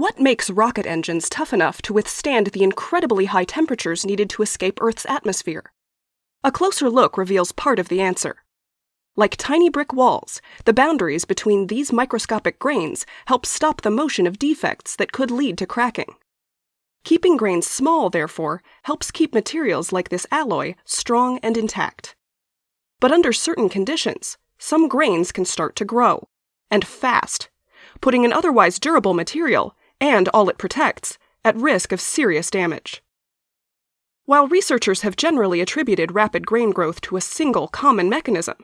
What makes rocket engines tough enough to withstand the incredibly high temperatures needed to escape Earth's atmosphere? A closer look reveals part of the answer. Like tiny brick walls, the boundaries between these microscopic grains help stop the motion of defects that could lead to cracking. Keeping grains small, therefore, helps keep materials like this alloy strong and intact. But under certain conditions, some grains can start to grow, and fast, putting an otherwise durable material and all it protects at risk of serious damage. While researchers have generally attributed rapid grain growth to a single common mechanism,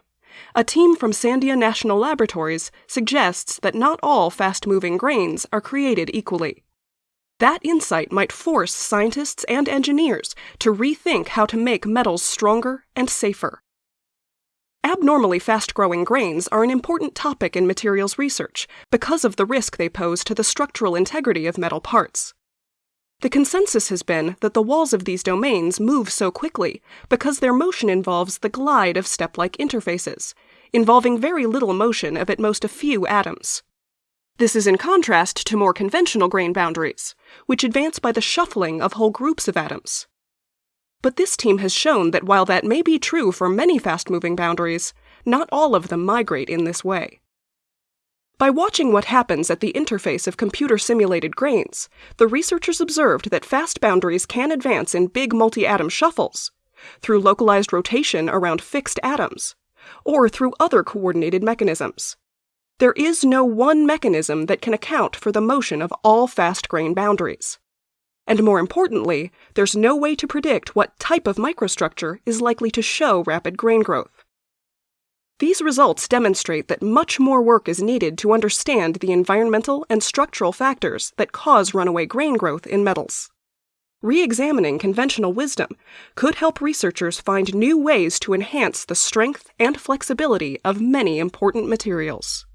a team from Sandia National Laboratories suggests that not all fast moving grains are created equally. That insight might force scientists and engineers to rethink how to make metals stronger and safer. Abnormally fast growing grains are an important topic in materials research because of the risk they pose to the structural integrity of metal parts. The consensus has been that the walls of these domains move so quickly because their motion involves the glide of step like interfaces, involving very little motion of at most a few atoms. This is in contrast to more conventional grain boundaries, which advance by the shuffling of whole groups of atoms. But this team has shown that while that may be true for many fast moving boundaries, not all of them migrate in this way. By watching what happens at the interface of computer simulated grains, the researchers observed that fast boundaries can advance in big multi atom shuffles, through localized rotation around fixed atoms, or through other coordinated mechanisms. There is no one mechanism that can account for the motion of all fast grain boundaries. And more importantly, there's no way to predict what type of microstructure is likely to show rapid grain growth. These results demonstrate that much more work is needed to understand the environmental and structural factors that cause runaway grain growth in metals. Re examining conventional wisdom could help researchers find new ways to enhance the strength and flexibility of many important materials.